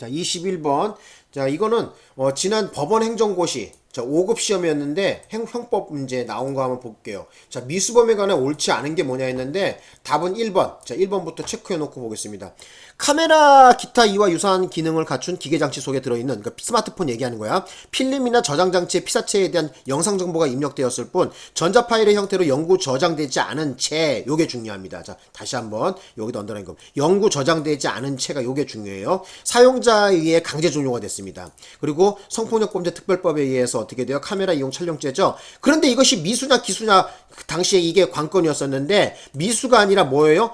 자, 21번. 자, 이거는 어, 지난 법원 행정고시 자, 5급 시험이었는데 행, 형법 문제 나온 거 한번 볼게요. 자, 미수범에 관해 옳지 않은 게 뭐냐 했는데 답은 1번. 자, 1번부터 체크해 놓고 보겠습니다. 카메라 기타 이와 유사한 기능을 갖춘 기계장치 속에 들어있는 그러니까 스마트폰 얘기하는 거야. 필름이나 저장장치의 피사체에 대한 영상 정보가 입력되었을 뿐 전자 파일의 형태로 영구 저장되지 않은 채 요게 중요합니다. 자, 다시 한번 여기도 언더라인 거. 영구 저장되지 않은 채가 요게 중요해요. 사용자에 의해 강제 종료가 됐습니다. 그리고 성폭력범죄 특별법에 의해서 어떻게 돼요? 카메라 이용 촬영죄죠. 그런데 이것이 미수냐 기수냐 그 당시에 이게 관건이었었는데 미수가 아니라 뭐예요?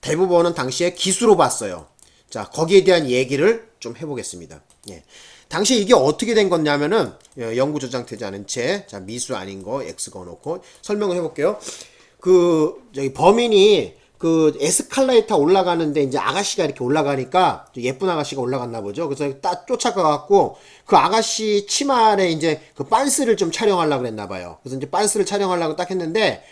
대부분은 당시에 기수로 봤어요. 자, 거기에 대한 얘기를 좀 해보겠습니다. 예. 당시에 이게 어떻게 된 거냐면은, 예, 영구 저장되지 않은 채, 자, 미수 아닌 거, X 거놓고 설명을 해볼게요. 그, 저기, 범인이 그 에스컬레이터 올라가는데 이제 아가씨가 이렇게 올라가니까 예쁜 아가씨가 올라갔나 보죠. 그래서 딱 쫓아가갖고 그 아가씨 치마에 이제 그 빤스를 좀 촬영하려고 그랬나 봐요. 그래서 이제 빤스를 촬영하려고 딱 했는데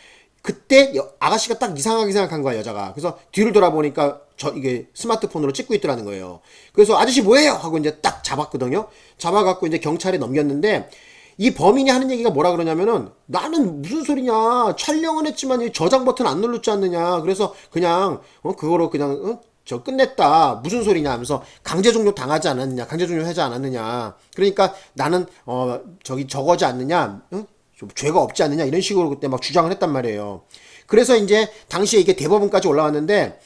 그때 여- 아가씨가 딱 이상하게 생각한 거야 여자가 그래서 뒤를 돌아보니까 저 이게 스마트폰으로 찍고 있더라는 거예요 그래서 아저씨 뭐예요 하고 이제 딱 잡았거든요 잡아갖고 이제 경찰에 넘겼는데 이 범인이 하는 얘기가 뭐라 그러냐면은 나는 무슨 소리냐? 촬영은 했지만 이 저장 버튼 안 눌렀지 않느냐? 그래서 그냥 어 그거로 그냥 어? 저 끝냈다. 무슨 소리냐? 하면서 강제 종료 당하지 않았느냐? 강제 종료 하지 않았느냐? 그러니까 나는 어 저기 저거지 않느냐? 어? 좀 죄가 없지 않느냐? 이런 식으로 그때 막 주장을 했단 말이에요. 그래서 이제 당시에 이게 대법원까지 올라왔는데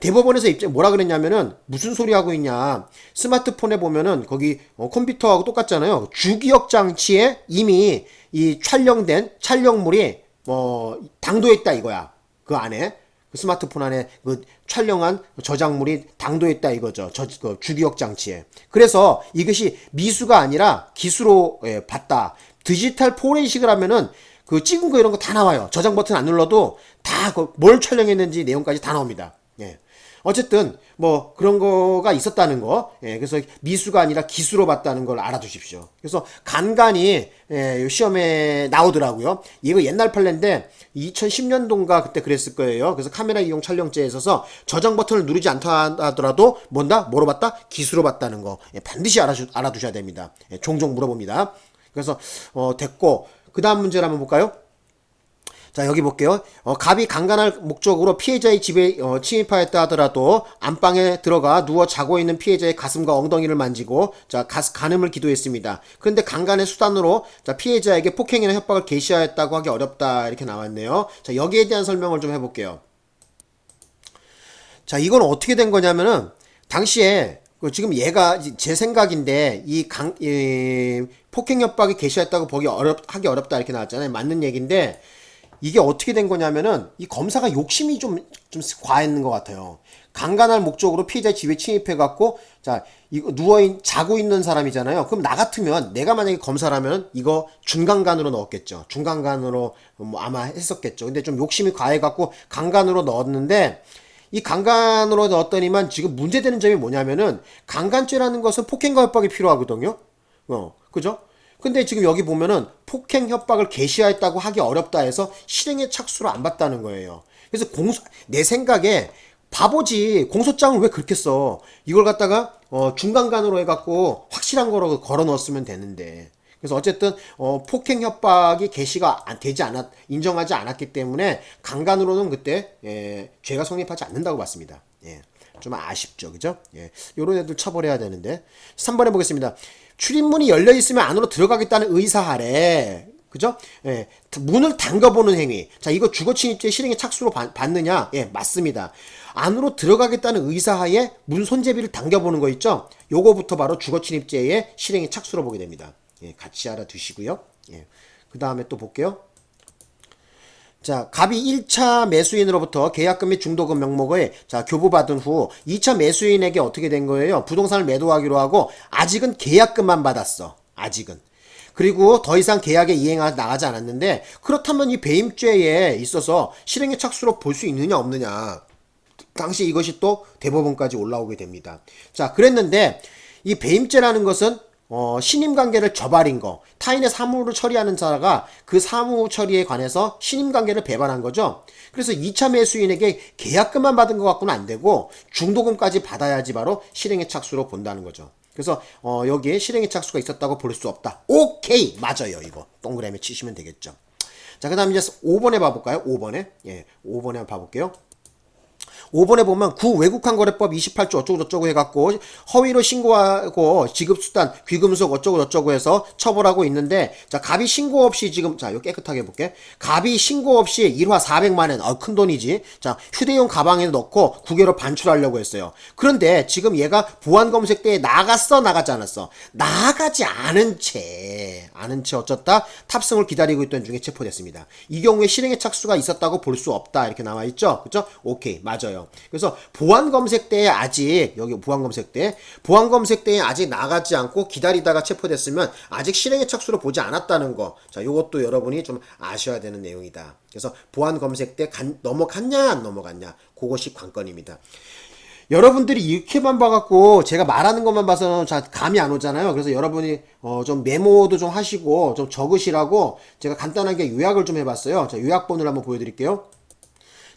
대법원에서 입장 뭐라 그랬냐면은 무슨 소리 하고 있냐. 스마트폰에 보면은 거기 어, 컴퓨터하고 똑같잖아요. 주기억 장치에 이미 이 촬영된 촬영물이 뭐 당도해 있다 이거야. 그 안에. 그 스마트폰 안에 그 촬영한 저장물이 당도해 있다 이거죠. 저 그 주기억 장치에. 그래서 이것이 미수가 아니라 기수로 예, 봤다. 디지털 포렌식을 하면은 그 찍은 거 이런 거 다 나와요. 저장 버튼 안 눌러도 다그뭘 촬영했는지 내용까지 다 나옵니다. 예. 어쨌든 뭐 그런 거가 있었다는 거. 예. 그래서 미수가 아니라 기수로 봤다는 걸 알아두십시오. 그래서 간간히 예, 시험에 나오더라고요. 이거 옛날 판례인데 2010년도인가 그때 그랬을 거예요. 그래서 카메라 이용 촬영죄에 있어서 저장 버튼을 누르지 않다 하더라도 뭔다? 뭐로 봤다? 기수로 봤다는 거. 예, 반드시 알아주, 알아두셔야 됩니다. 예, 종종 물어봅니다. 그래서 어, 됐고 그 다음 문제를 한번 볼까요? 자 여기 볼게요. 어, 갑이 강간할 목적으로 피해자의 집에 어, 침입하였다 하더라도 안방에 들어가 누워 자고 있는 피해자의 가슴과 엉덩이를 만지고 자 가스 간음을 기도했습니다. 그런데 강간의 수단으로 자 피해자에게 폭행이나 협박을 개시하였다고 하기 어렵다 이렇게 나왔네요. 자 여기에 대한 설명을 좀 해볼게요. 자, 이건 어떻게 된 거냐면은, 당시에, 그 지금 얘가, 제 생각인데, 이 강, 이 폭행 협박이 개시했다고 보기 어렵, 하기 어렵다 이렇게 나왔잖아요. 맞는 얘기인데, 이게 어떻게 된 거냐면은, 이 검사가 욕심이 좀, 좀 과했는 것 같아요. 강간할 목적으로 피해자 집에 침입해 갖고, 자, 이거 누워 있, 자고 있는 사람이잖아요. 그럼 나 같으면, 내가 만약에 검사라면, 이거 중간간으로 넣었겠죠. 중간간으로 뭐 아마 했었겠죠. 근데 좀 욕심이 과해 갖고, 강간으로 넣었는데, 이 강간으로 넣었더니만 지금 문제되는 점이 뭐냐면은 강간죄라는 것은 폭행과 협박이 필요하거든요. 어, 그죠? 근데 지금 여기 보면은 폭행 협박을 개시하였다고 하기 어렵다 해서 실행의 착수를 안 받다는 거예요. 그래서 공소 내 생각에 바보지 공소장을 왜 그렇게 써? 이걸 갖다가 어, 중간간으로 해갖고 확실한 거로 걸어 넣었으면 되는데. 그래서 어쨌든 어, 폭행 협박이 개시가 안- 되지 않았 인정하지 않았기 때문에 강간으로는 그때 예, 죄가 성립하지 않는다고 봤습니다. 예. 좀 아쉽죠, 그죠? 예. 요런 애들 처벌해야 되는데. 3번 해보겠습니다. 출입문이 열려 있으면 안으로 들어가겠다는 의사하래. 그죠? 예. 문을 잠가보는 행위. 자, 이거 주거침입죄 실행의 착수로 받, 받느냐? 예, 맞습니다. 안으로 들어가겠다는 의사하에 문 손잡이를 당겨보는 거 있죠? 요거부터 바로 주거침입죄의 실행의 착수로 보게 됩니다. 예, 같이 알아두시고요. 예. 그 다음에 또 볼게요. 자, 갑이 1차 매수인으로부터 계약금 및 중도금 명목을 자, 교부받은 후 2차 매수인에게 어떻게 된 거예요? 부동산을 매도하기로 하고 아직은 계약금만 받았어. 아직은. 그리고 더 이상 계약에 이행하 나가지 않았는데 그렇다면 이 배임죄에 있어서 실행의 착수로 볼 수 있느냐 없느냐. 당시 이것이 또 대법원까지 올라오게 됩니다. 자, 그랬는데 이 배임죄라는 것은 어, 신임 관계를 저발인 거, 타인의 사무를 처리하는 자가 그 사무 처리에 관해서 신임 관계를 배반한 거죠. 그래서 2차 매수인에게 계약금만 받은 것 갖고는 안 되고 중도금까지 받아야지 바로 실행의 착수로 본다는 거죠. 그래서 어, 여기에 실행의 착수가 있었다고 볼 수 없다. 오케이 맞아요 이거 동그라미 치시면 되겠죠. 자 그 다음 이제 5번에 봐볼까요? 5번에 예 5번에 한번 봐볼게요. 5번에 보면 구 외국환 거래법 28조 어쩌고 저쩌고 해갖고 허위로 신고하고 지급수단 귀금속 어쩌고 저쩌고 해서 처벌하고 있는데 자 갑이 신고 없이 지금 자 이거 깨끗하게 해볼게. 갑이 신고 없이 1화 400만원 어, 큰 돈이지. 자 휴대용 가방에 넣고 국외로 반출하려고 했어요. 그런데 지금 얘가 보안 검색대에 나갔어 나가지 않았어? 나가지 않은 채 않은 채 어쩌다 탑승을 기다리고 있던 중에 체포됐습니다. 이 경우에 실행의 착수가 있었다고 볼 수 없다. 이렇게 나와 있죠? 그죠 오케이. 맞아요 그래서 보안 검색대에 아직 여기 보안 검색대 보안 검색대에 아직 나가지 않고 기다리다가 체포됐으면 아직 실행의 착수로 보지 않았다는 거. 자, 요것도 여러분이 좀 아셔야 되는 내용이다. 그래서 보안 검색대 간- 넘어갔냐 안 넘어갔냐 그것이 관건입니다. 여러분들이 이렇게만 봐갖고 제가 말하는 것만 봐서는 잘 감이 안 오잖아요. 그래서 여러분이 어 좀 메모도 좀 하시고 좀 적으시라고 제가 간단하게 요약을 좀 해봤어요. 자, 요약본을 한번 보여드릴게요.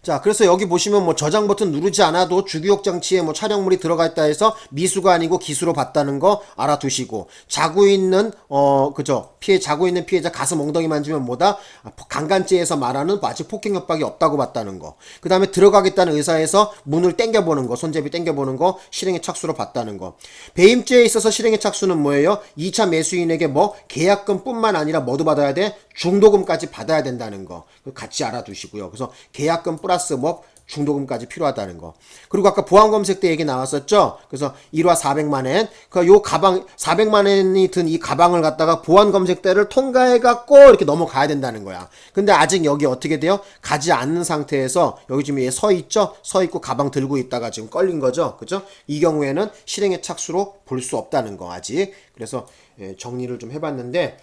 자, 그래서 여기 보시면 뭐 저장 버튼 누르지 않아도 주기록 장치에 뭐 촬영물이 들어가 있다 해서 미수가 아니고 기수로 봤다는 거 알아두시고 자고 있는 어 그죠 피해 자고 있는 피해자 가슴 엉덩이 만지면 뭐다 아, 강간죄에서 말하는 아직 폭행 협박이 없다고 봤다는 거. 그 다음에 들어가겠다는 의사에서 문을 땡겨보는 거, 손잡이 땡겨보는 거 실행의 착수로 봤다는 거. 배임죄에 있어서 실행의 착수는 뭐예요? 2차 매수인에게 뭐 계약금 뿐만 아니라 뭐도 받아야 돼? 중도금까지 받아야 된다는 거. 같이 알아두시고요. 그래서 계약금 플러스 뭐 중도금까지 필요하다는 거. 그리고 아까 보안 검색 때 얘기 나왔었죠. 그래서 1화 400만 원. 그요 가방 400만 원이 든 이 가방을 갖다가 보안 검색 대를 통과해 갖고 이렇게 넘어가야 된다는 거야. 근데 아직 여기 어떻게 돼요? 가지 않는 상태에서 여기 지금 얘 서 있죠? 서 있고 가방 들고 있다가 지금 걸린 거죠. 그죠? 이 경우에는 실행의 착수로 볼 수 없다는 거 아직. 그래서 예, 정리를 좀 해봤는데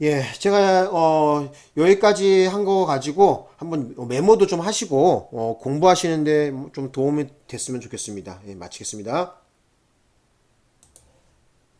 예, 제가 어 여기까지 한 거 가지고 한번 메모도 좀 하시고 어 공부하시는데 좀 도움이 됐으면 좋겠습니다. 예, 마치겠습니다.